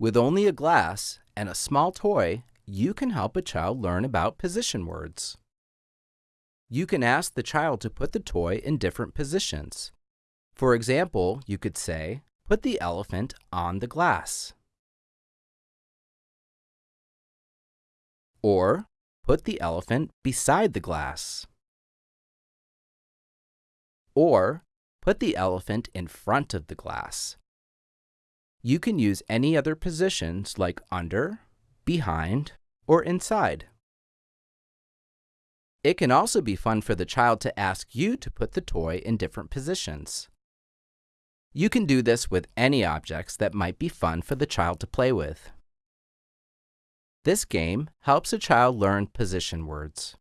With only a glass and a small toy, you can help a child learn about position words. You can ask the child to put the toy in different positions. For example, you could say, put the elephant on the glass. Or, put the elephant beside the glass. Or, put the elephant in front of the glass. You can use any other positions like under, behind, or inside. It can also be fun for the child to ask you to put the toy in different positions. You can do this with any objects that might be fun for the child to play with. This game helps a child learn position words.